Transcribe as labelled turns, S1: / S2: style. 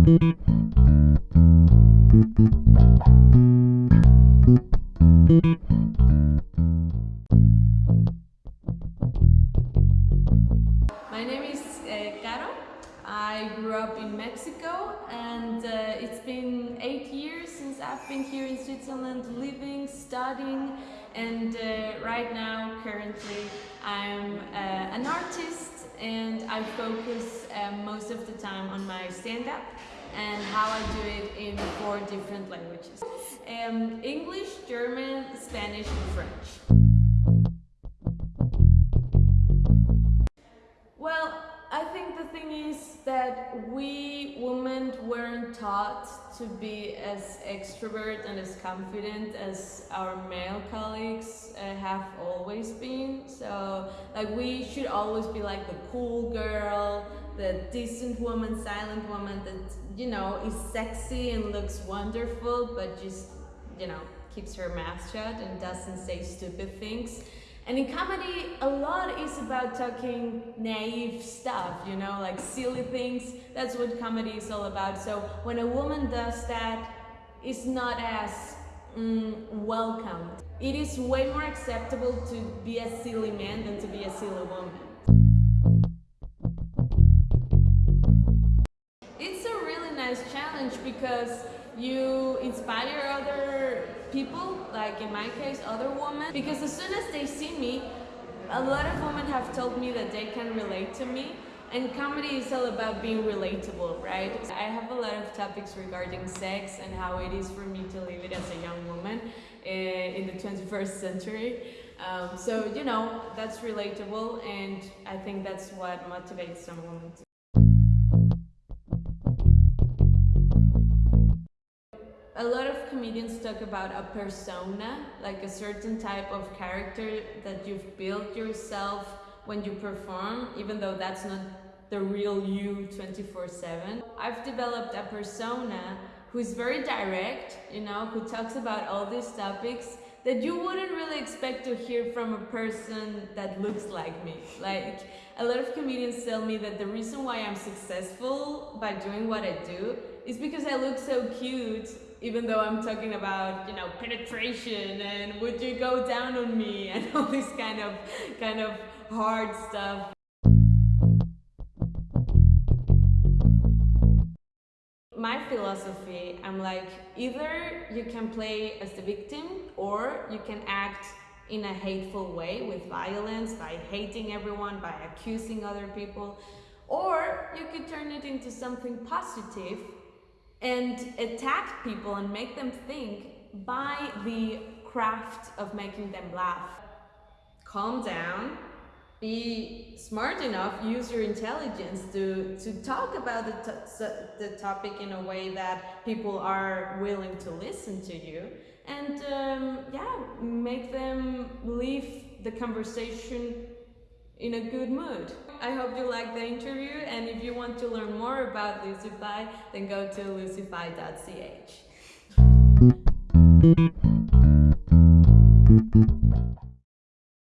S1: My name is uh, Caro. I grew up in Mexico and uh, it's been eight years since I've been here in Switzerland living, studying and uh, right now currently I'm uh, an artist and I focus uh, most of the time on my stand-up and how I do it in four different languages. Um, English, German, Spanish and French. Thing is that we women weren't taught to be as extrovert and as confident as our male colleagues uh, have always been. So, like, we should always be like the cool girl, the decent woman, silent woman that, you know, is sexy and looks wonderful, but just, you know, keeps her mouth shut and doesn't say stupid things. And in comedy, a lot is about talking naive stuff, you know, like silly things. That's what comedy is all about. So when a woman does that, it's not as mm, welcomed. It is way more acceptable to be a silly man than to be a silly woman. It's a really nice challenge because you inspire other people, like in my case, other women, because as soon as they see me, a lot of women have told me that they can relate to me. And comedy is all about being relatable, right? I have a lot of topics regarding sex and how it is for me to live it as a young woman uh, in the 21st century. Um, so, you know, that's relatable and I think that's what motivates some women a lot of comedians talk about a persona, like a certain type of character that you've built yourself when you perform, even though that's not the real you 24-7. I've developed a persona who's very direct, you know, who talks about all these topics that you wouldn't really expect to hear from a person that looks like me. Like, a lot of comedians tell me that the reason why I'm successful by doing what I do is because I look so cute even though I'm talking about, you know, penetration and would you go down on me and all this kind of kind of hard stuff. My philosophy, I'm like, either you can play as the victim or you can act in a hateful way with violence, by hating everyone, by accusing other people, or you could turn it into something positive and attack people and make them think by the craft of making them laugh. Calm down, be smart enough, use your intelligence to, to talk about the, the topic in a way that people are willing to listen to you. And um, yeah, make them leave the conversation in a good mood. I hope you liked the interview and if you want to learn more about Lucify, then go to lucify.ch.